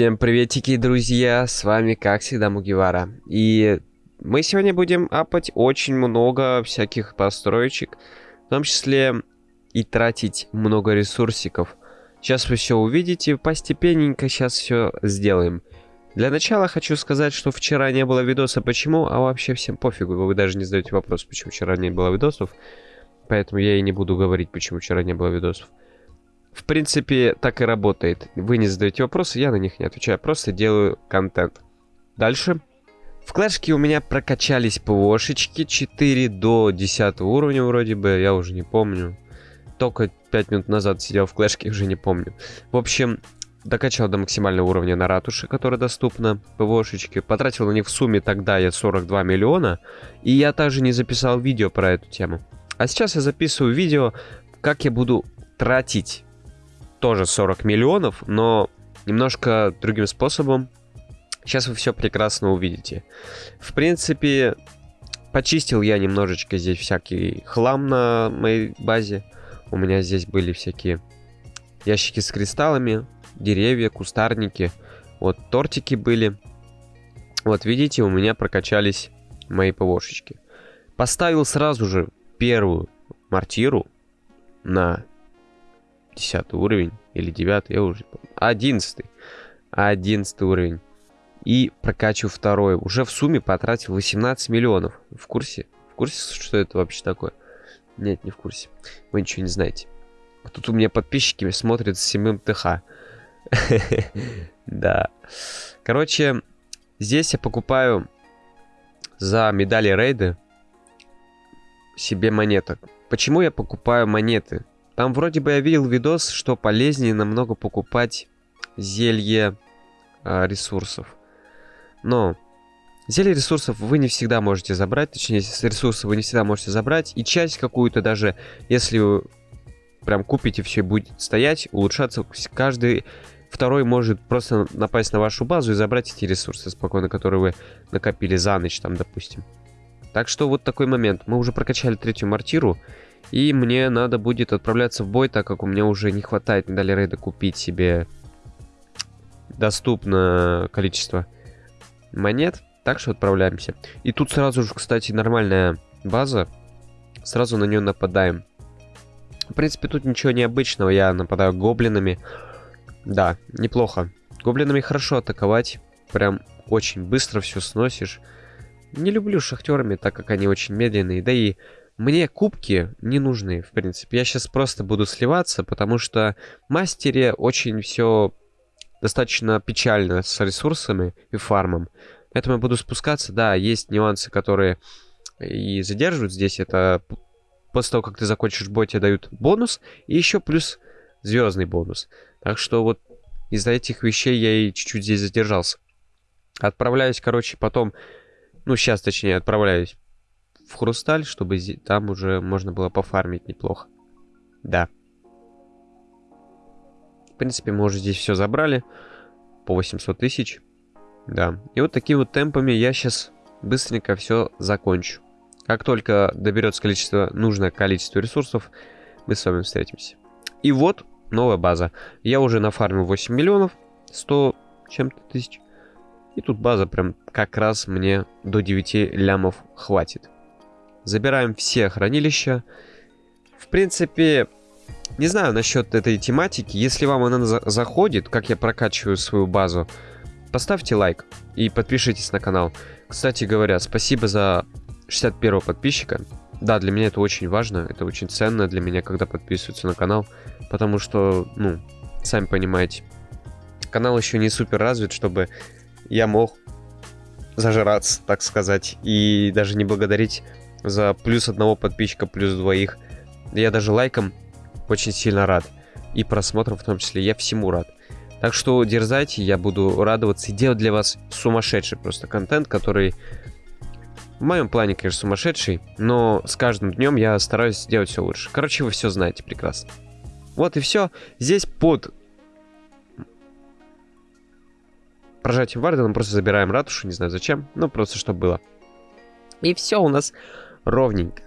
Всем приветики, друзья, с вами, как всегда, Мугивара. И мы сегодня будем апать очень много всяких построечек, в том числе и тратить много ресурсиков. Сейчас вы все увидите, постепенненько сейчас все сделаем. Для начала хочу сказать, что вчера не было видоса, почему, а вообще всем пофигу, вы даже не задаете вопрос, почему вчера не было видосов. Поэтому я и не буду говорить, почему вчера не было видосов. В принципе, так и работает. Вы не задаете вопросы, я на них не отвечаю, просто делаю контент. Дальше. В клэшке у меня прокачались ПВОшечки 4 до 10 уровня вроде бы, я уже не помню. Только 5 минут назад сидел в клэшке, уже не помню. В общем, докачал до максимального уровня на ратуше, которая доступна, ПВОшечки. Потратил на них в сумме тогда я 42 миллиона. И я также не записал видео про эту тему. А сейчас я записываю видео, как я буду тратить тоже 40 миллионов, но немножко другим способом. Сейчас вы все прекрасно увидите. В принципе, почистил я немножечко здесь всякий хлам на моей базе. У меня здесь были всякие ящики с кристаллами, деревья, кустарники. Вот тортики были. Вот видите, у меня прокачались мои ПВОшечки. Поставил сразу же первую мортиру на 10 уровень или 9, я уже помню. 11. 11 уровень. И прокачу второй. Уже в сумме потратил 18 миллионов. В курсе? В курсе, что это вообще такое? Нет, не в курсе. Вы ничего не знаете. Тут у меня подписчики смотрят с 7 ТХ. Да. Короче, здесь я покупаю за медали рейды себе монеток. Почему я покупаю монеты? Там вроде бы я видел видос, что полезнее намного покупать зелье э, ресурсов. Но зелье ресурсов вы не всегда можете забрать, точнее, ресурсы вы не всегда можете забрать. И часть какую-то даже, если вы прям купите все будет стоять, улучшаться, каждый второй может просто напасть на вашу базу и забрать эти ресурсы спокойно, которые вы накопили за ночь, там, допустим. Так что вот такой момент. Мы уже прокачали третью мортиру. И мне надо будет отправляться в бой, так как у меня уже не хватает медали рейда купить себе доступное количество монет. Так что отправляемся. И тут сразу же, кстати, нормальная база. Сразу на нее нападаем. В принципе, тут ничего необычного. Я нападаю гоблинами. Да, неплохо. Гоблинами хорошо атаковать. Прям очень быстро все сносишь. Не люблю шахтерами, так как они очень медленные. Да и мне кубки не нужны, в принципе. Я сейчас просто буду сливаться, потому что мастере очень все достаточно печально с ресурсами и фармом. Поэтому я буду спускаться. Да, есть нюансы, которые и задерживают здесь. Это после того, как ты закончишь бой, тебе дают бонус. И еще плюс звездный бонус. Так что вот из-за этих вещей я и чуть-чуть здесь задержался. Отправляюсь, короче, потом... Ну, сейчас, точнее, отправляюсь в Хрусталь, чтобы там уже можно было пофармить неплохо. Да. В принципе, мы уже здесь все забрали. По 800 тысяч. Да. И вот такими вот темпами я сейчас быстренько все закончу. Как только доберется количество, нужное количество ресурсов, мы с вами встретимся. И вот новая база. Я уже нафармил 8 миллионов, 100 чем-то тысяч. И тут база прям как раз мне до 9 лямов хватит. Забираем все хранилища. В принципе, не знаю насчет этой тематики. Если вам она за заходит, как я прокачиваю свою базу, поставьте лайк и подпишитесь на канал. Кстати говоря, спасибо за 61 подписчика. Да, для меня это очень важно, это очень ценно для меня, когда подписываются на канал, потому что, ну, сами понимаете, канал еще не супер развит, чтобы я мог зажираться, так сказать, и даже не благодарить за плюс одного подписчика, плюс двоих. Я даже лайком очень сильно рад. И просмотром в том числе. Я всему рад. Так что дерзайте, я буду радоваться и делать для вас сумасшедший просто контент, который в моем плане, конечно, сумасшедший, но с каждым днем я стараюсь делать все лучше. Короче, вы все знаете прекрасно. Вот и все. Здесь под прожатием Вардена просто забираем ратушу, не знаю зачем, но просто чтобы было. И все у нас ровненько.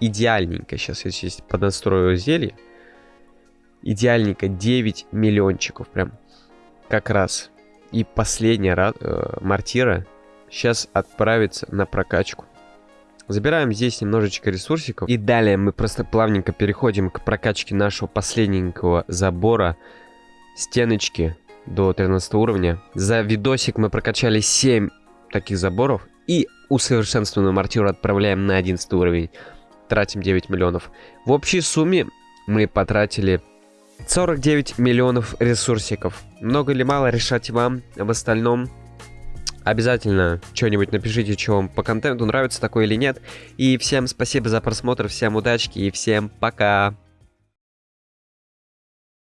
Идеальненько. Сейчас я здесь поднастрою зелье. Идеальненько 9 миллиончиков. Прям как раз. И последняя э, мортира сейчас отправится на прокачку. Забираем здесь немножечко ресурсиков. И далее мы просто плавненько переходим к прокачке нашего последненького забора. Стеночки до 13 уровня. За видосик мы прокачали 7 таких заборов. И усовершенствованную мортиру отправляем на 11 уровень. Тратим 9 миллионов. В общей сумме мы потратили 49 миллионов ресурсиков. Много или мало решать вам. В остальном обязательно что-нибудь напишите, что вам по контенту нравится такое или нет. И всем спасибо за просмотр, всем удачки и всем пока.